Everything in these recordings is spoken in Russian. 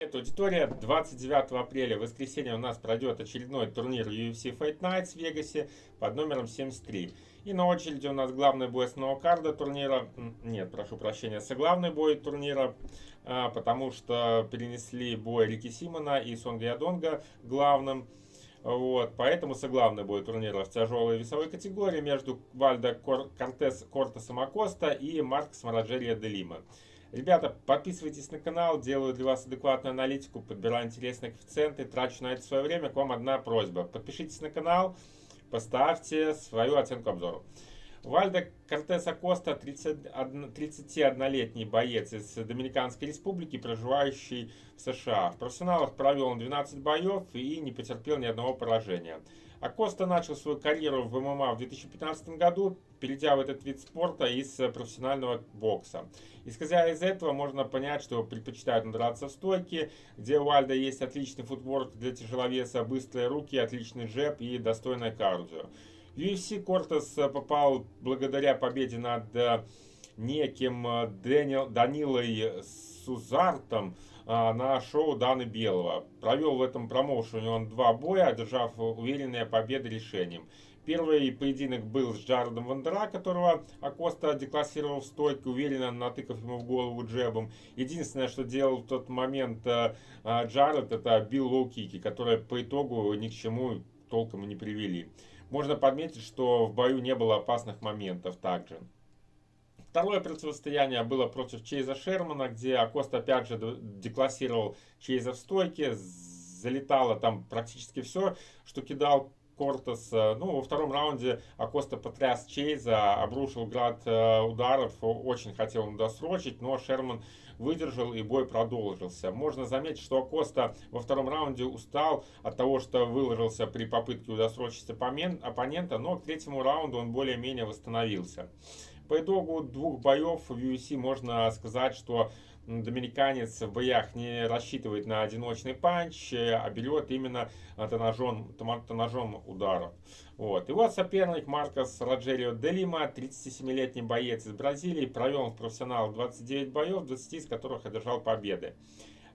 Привет, аудитория. 29 апреля, в воскресенье, у нас пройдет очередной турнир UFC Fight Nights в Вегасе под номером 73. И на очереди у нас главный бой основного карда турнира. Нет, прошу прощения, соглавный бой турнира, а, потому что перенесли бой Рики Симона и Сонга Ядонга главным. Вот, поэтому соглавный бой турнира в тяжелой весовой категории между Вальдо Кортес Кортесом Акоста и Маркс Мараджерия де Лима. Ребята, подписывайтесь на канал, делаю для вас адекватную аналитику, подбираю интересные коэффициенты, трачу на это свое время. К вам одна просьба. Подпишитесь на канал, поставьте свою оценку обзору. Вальдо Кортеса Коста, 31-летний боец из Доминиканской республики, проживающий в США. В профессионалах провел он 12 боев и не потерпел ни одного поражения. Акоста начал свою карьеру в ММА в 2015 году, перейдя в этот вид спорта из профессионального бокса. Исходя из этого, можно понять, что предпочитают драться в стойке, где у Вальдо есть отличный footwork для тяжеловеса, быстрые руки, отличный джеб и достойное кардио. UFC Кортес попал благодаря победе над э, неким э, Дэниел, Данилой Сузартом, на шоу Даны Белого. Провел в этом промоушене он два боя, одержав уверенные победы решением. Первый поединок был с Джаредом Вандера, которого Акоста деклассировал в стойке, уверенно натыкав ему в голову джебом. Единственное, что делал в тот момент э, э, Джаред, это бил лоу-кики, которые по итогу ни к чему толком не привели. Можно подметить, что в бою не было опасных моментов также. Второе противостояние было против Чейза Шермана, где Акост опять же деклассировал Чейза в стойке, залетало там практически все, что кидал Кортес. Ну, во втором раунде Акоста потряс Чейза, обрушил град э, ударов, очень хотел он досрочить, но Шерман выдержал и бой продолжился. Можно заметить, что Акоста во втором раунде устал от того, что выложился при попытке удосрочить оппонента, но к третьему раунду он более-менее восстановился. По итогу двух боев в UFC можно сказать, что доминиканец в боях не рассчитывает на одиночный панч, а берет именно тонажом, тонажом ударов. Вот. Его соперник Маркос Роджерио Делима, 37-летний боец из Бразилии, провел в профессионал 29 боев, 20 из которых одержал победы.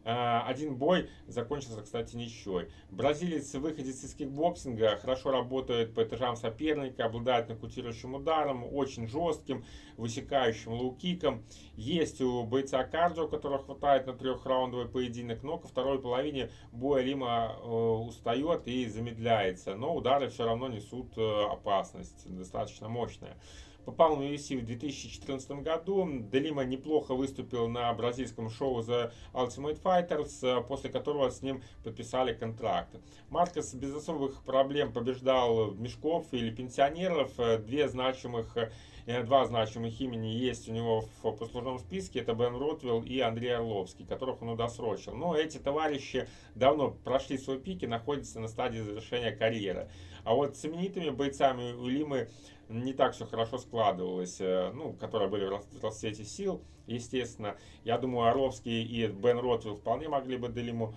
А, один бой закончился, кстати, ничьей. Бразилец, выходец из кикбоксинга, хорошо работает по этажам соперника, обладает нокаутирующим ударом, очень жестким, высекающим лоу-киком. Есть у бойца кардио, которого хватает на трехраундовый поединок, но ко второй половине боя Лима э, устает и замедляется. Но удары все равно несут э, опасность, достаточно мощная. Попал на UFC в 2014 году. Де Лима неплохо выступил на бразильском шоу The Ultimate Fighters, после которого с ним подписали контракт. Маркос без особых проблем побеждал мешков или пенсионеров. Две значимых э, Два значимых имени есть у него в послужном списке. Это Бен Ротвилл и Андрей Орловский, которых он удосрочил. Но эти товарищи давно прошли свой пик и находятся на стадии завершения карьеры. А вот с именитыми бойцами у Лимы не так все хорошо складывалось, э, ну, которые были в расцвете сил, естественно. Я думаю, Орловский и Бен Ротвилл вполне могли бы Делиму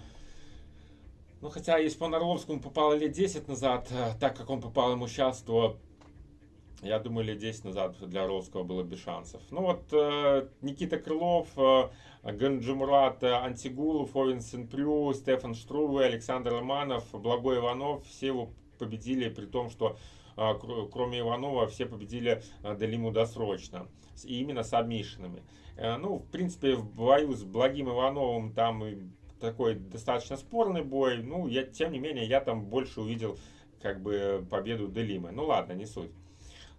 ну, хотя, если бы он Орловскому попал лет 10 назад, э, так как он попал ему сейчас, то я думаю, лет 10 назад для Орловского было без шансов. Ну вот, э, Никита Крылов, э, Ганджимурат Антигулов, Овен Сенпрю, Стефан Штруве, Александр Романов, Благой Иванов, все его победили, при том, что кроме Иванова, все победили а, Делиму досрочно. И именно с обмишенными. Э, ну, в принципе, в бою с Благим Ивановым там такой достаточно спорный бой. Ну, я, тем не менее, я там больше увидел как бы победу Делимы. Ну ладно, не суть.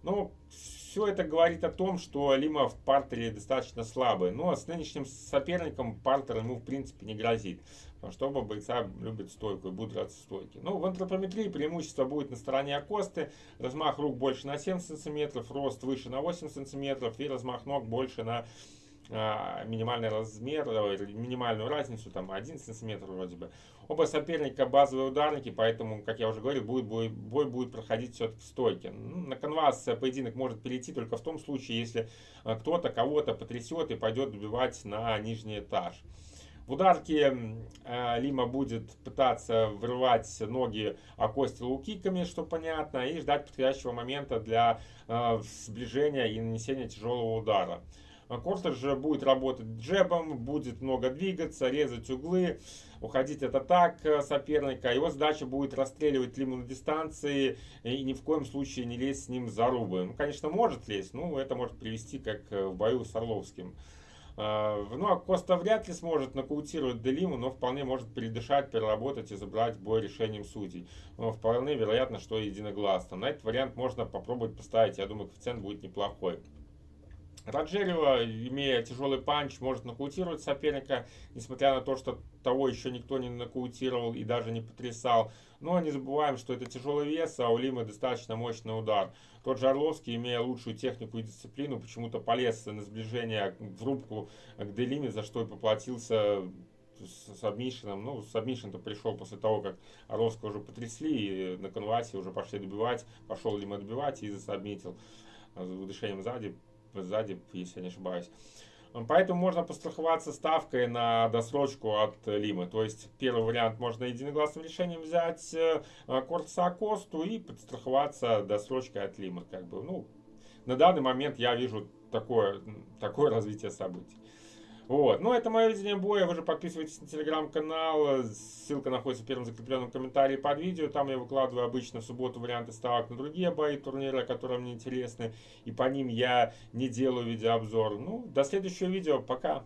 Ну, все это говорит о том, что Лима в партере достаточно слабый. Но с нынешним соперником партер ему в принципе не грозит. Потому что оба бойца любят стойку и будут драться стойки. Ну, в антропометрии преимущество будет на стороне Акосты. Размах рук больше на 7 см, рост выше на 8 см и размах ног больше на а, минимальный размер, э, минимальную разницу, там 1 сантиметр вроде бы. Оба соперника базовые ударники, поэтому, как я уже говорил, будет, бой, бой будет проходить все-таки в стойке. Ну, на канвас поединок может перейти только в том случае, если э, кто-то кого-то потрясет и пойдет добивать на нижний этаж. В ударке э, Лима будет пытаться вырывать ноги о кости лукиками, что понятно, и ждать подходящего момента для э, сближения и нанесения тяжелого удара. Кортер же будет работать джебом, будет много двигаться, резать углы, уходить от атак соперника. Его задача будет расстреливать Лиму на дистанции и ни в коем случае не лезть с ним за рубы. Ну, конечно, может лезть, но это может привести как в бою с Орловским. А, ну, а Коста вряд ли сможет нокаутировать Делиму, но вполне может передышать, переработать и забрать бой решением судей. Но вполне вероятно, что единогласно. На этот вариант можно попробовать поставить. Я думаю, коэффициент будет неплохой. Раджерева, имея тяжелый панч, может нокаутировать соперника, несмотря на то, что того еще никто не нокаутировал и даже не потрясал. Но не забываем, что это тяжелый вес, а у Лимы достаточно мощный удар. Тот же Орловский, имея лучшую технику и дисциплину, почему-то полез на сближение в рубку к Делиме, за что и поплатился с сабмишином. Ну, сабмишин-то пришел после того, как Орловского уже потрясли, и на конвасе уже пошли добивать, пошел Лима добивать и засабмитил с удышением сзади сзади, если я не ошибаюсь. Поэтому можно постраховаться ставкой на досрочку от Лимы. То есть первый вариант можно единогласным решением взять э, Кортса Косту и подстраховаться досрочкой от Лимы. Как бы, ну, на данный момент я вижу такое, такое развитие событий. Вот. Ну, это мое видение боя. Вы же подписывайтесь на телеграм-канал. Ссылка находится в первом закрепленном комментарии под видео. Там я выкладываю обычно в субботу варианты ставок на другие бои турнира, которые мне интересны. И по ним я не делаю видеообзор. Ну, до следующего видео. Пока.